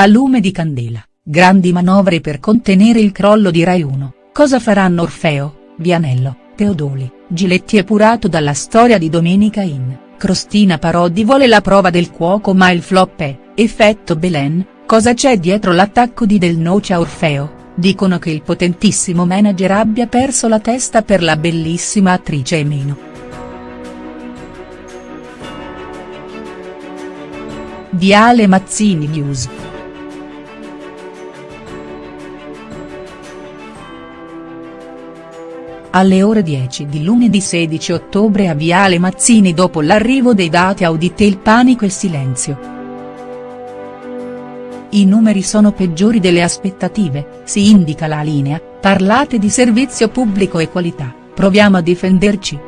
A lume di candela, grandi manovre per contenere il crollo di Rai 1, cosa faranno Orfeo, Vianello, Teodoli, Giletti epurato dalla storia di Domenica in, Crostina Parodi vuole la prova del cuoco ma il flop è, effetto Belen, cosa c'è dietro l'attacco di Del Noce a Orfeo? Dicono che il potentissimo manager abbia perso la testa per la bellissima attrice Emino. Viale Mazzini News. Alle ore 10 di lunedì 16 ottobre a Viale Mazzini dopo l'arrivo dei dati auditi il panico e il silenzio. I numeri sono peggiori delle aspettative, si indica la linea, parlate di servizio pubblico e qualità, proviamo a difenderci.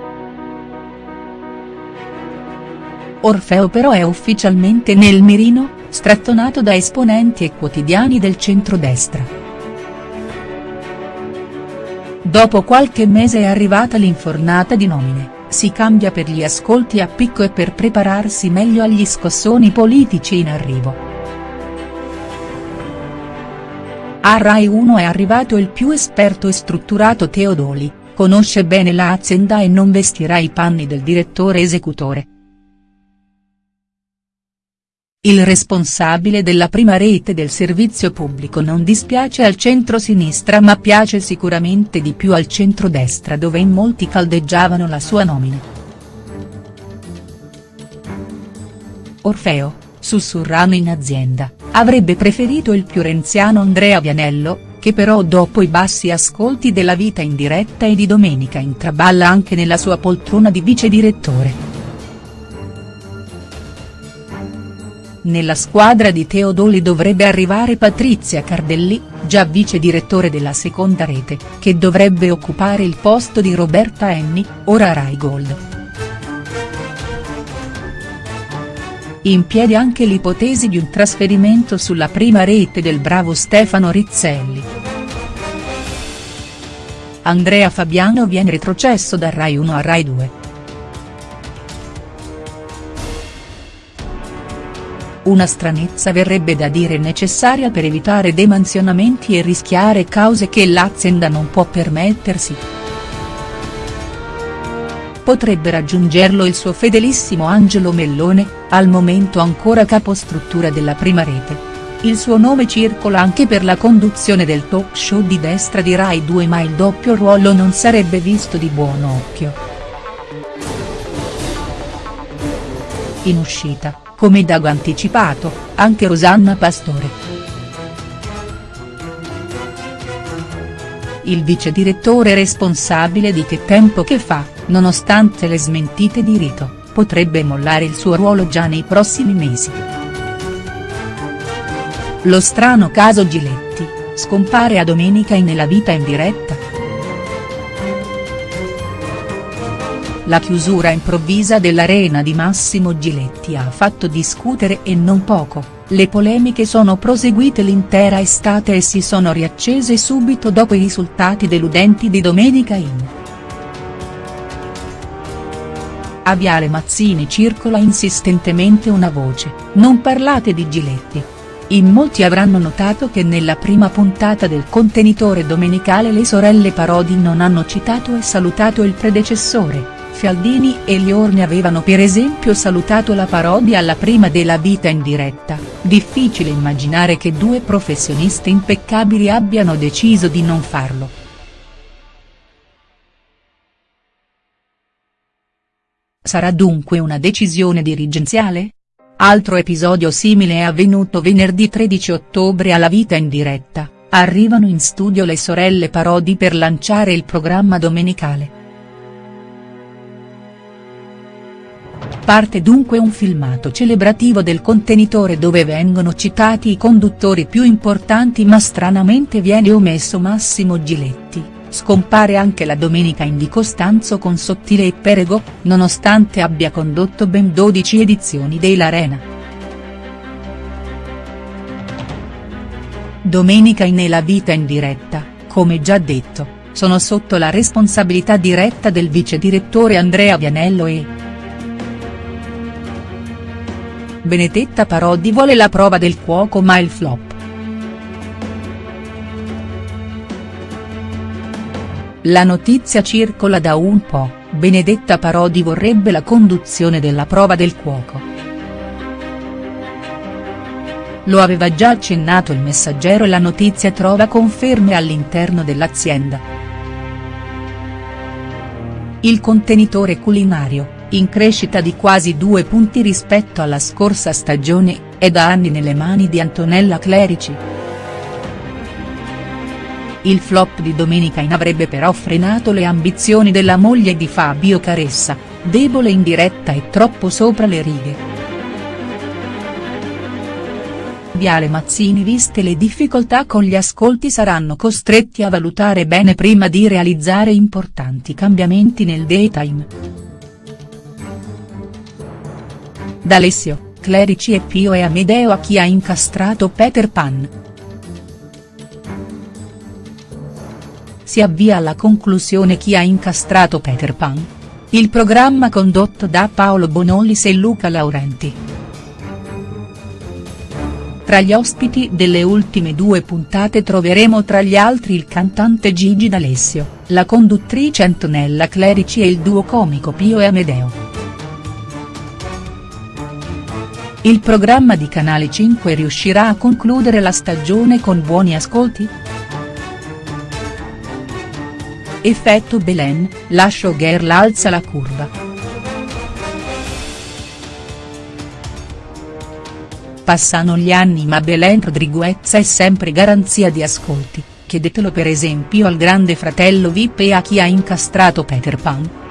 Orfeo però è ufficialmente nel mirino, strattonato da esponenti e quotidiani del centrodestra. Dopo qualche mese è arrivata l'infornata di nomine, si cambia per gli ascolti a picco e per prepararsi meglio agli scossoni politici in arrivo. A Rai 1 è arrivato il più esperto e strutturato Teodoli, conosce bene l'azienda e non vestirà i panni del direttore esecutore. Il responsabile della prima rete del servizio pubblico non dispiace al centro-sinistra ma piace sicuramente di più al centro-destra dove in molti caldeggiavano la sua nomina. Orfeo, sussurrano in azienda, avrebbe preferito il più renziano Andrea Vianello, che però dopo i bassi ascolti della vita in diretta e di domenica intraballa anche nella sua poltrona di vice direttore. Nella squadra di Teodoli dovrebbe arrivare Patrizia Cardelli, già vice direttore della seconda rete, che dovrebbe occupare il posto di Roberta Enni, ora Rai Gold. in piedi anche l'ipotesi di un trasferimento sulla prima rete del bravo Stefano Rizzelli. Andrea Fabiano viene retrocesso da Rai 1 a Rai 2. Una stranezza verrebbe da dire necessaria per evitare demansionamenti e rischiare cause che l'azienda non può permettersi potrebbe raggiungerlo il suo fedelissimo Angelo Mellone, al momento ancora capostruttura della prima rete. Il suo nome circola anche per la conduzione del talk show di destra di Rai 2 ma il doppio ruolo non sarebbe visto di buon occhio. In uscita, come Dago anticipato, anche Rosanna Pastore. Il vice direttore responsabile di Che tempo che fa, nonostante le smentite di Rito, potrebbe mollare il suo ruolo già nei prossimi mesi. Lo strano caso Giletti, scompare a domenica in Nella vita in diretta?. La chiusura improvvisa dell'arena di Massimo Giletti ha fatto discutere e non poco, le polemiche sono proseguite l'intera estate e si sono riaccese subito dopo i risultati deludenti di domenica in. A Viale Mazzini circola insistentemente una voce, non parlate di Giletti. In molti avranno notato che nella prima puntata del contenitore domenicale le sorelle Parodi non hanno citato e salutato il predecessore, Fialdini e Liorni avevano per esempio salutato la Parodi alla prima della vita in diretta, difficile immaginare che due professioniste impeccabili abbiano deciso di non farlo. Sarà dunque una decisione dirigenziale? Altro episodio simile è avvenuto venerdì 13 ottobre alla Vita in diretta, arrivano in studio le sorelle Parodi per lanciare il programma domenicale. Parte dunque un filmato celebrativo del contenitore dove vengono citati i conduttori più importanti ma stranamente viene omesso Massimo Giletti Scompare anche la domenica in Di Costanzo con Sottile e Perego, nonostante abbia condotto ben 12 edizioni dell'Arena. Domenica in E la vita in diretta, come già detto, sono sotto la responsabilità diretta del vice direttore Andrea Vianello e. Benedetta Parodi vuole la prova del cuoco ma il flop. La notizia circola da un po', Benedetta Parodi vorrebbe la conduzione della prova del cuoco. Lo aveva già accennato il messaggero e la notizia trova conferme all'interno dell'azienda. Il contenitore culinario, in crescita di quasi due punti rispetto alla scorsa stagione, è da anni nelle mani di Antonella Clerici. Il flop di Domenica in avrebbe però frenato le ambizioni della moglie di Fabio Caressa, debole in diretta e troppo sopra le righe. Viale Mazzini viste le difficoltà con gli ascolti saranno costretti a valutare bene prima di realizzare importanti cambiamenti nel daytime. D'Alessio, Clerici e Pio e Amedeo a chi ha incastrato Peter Pan. Si avvia alla conclusione chi ha incastrato Peter Pan. Il programma condotto da Paolo Bonolis e Luca Laurenti. Tra gli ospiti delle ultime due puntate troveremo tra gli altri il cantante Gigi D'Alessio, la conduttrice Antonella Clerici e il duo comico Pio e Amedeo. Il programma di Canale 5 riuscirà a concludere la stagione con buoni ascolti?. Effetto Belen, la showgirl alza la curva. Passano gli anni ma Belen Rodriguez è sempre garanzia di ascolti, chiedetelo per esempio al grande fratello Vip e a chi ha incastrato Peter Pan.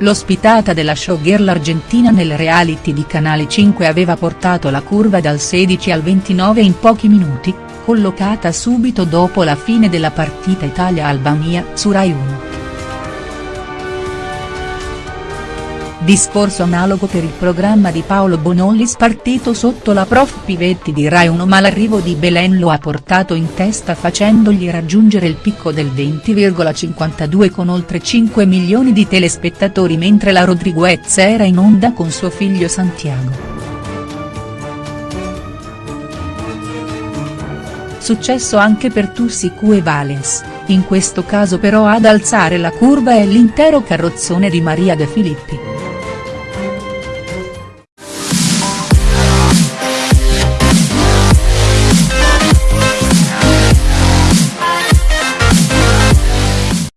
L'ospitata della showgirl argentina nel reality di Canale 5 aveva portato la curva dal 16 al 29 in pochi minuti, collocata subito dopo la fine della partita Italia-Albania su Rai 1. Discorso analogo per il programma di Paolo Bonollis partito sotto la prof Pivetti di Rai 1 ma l'arrivo di Belen lo ha portato in testa facendogli raggiungere il picco del 20,52 con oltre 5 milioni di telespettatori mentre la Rodriguez era in onda con suo figlio Santiago. Successo anche per Tussicu e Valens, in questo caso però ad alzare la curva è l'intero carrozzone di Maria De Filippi.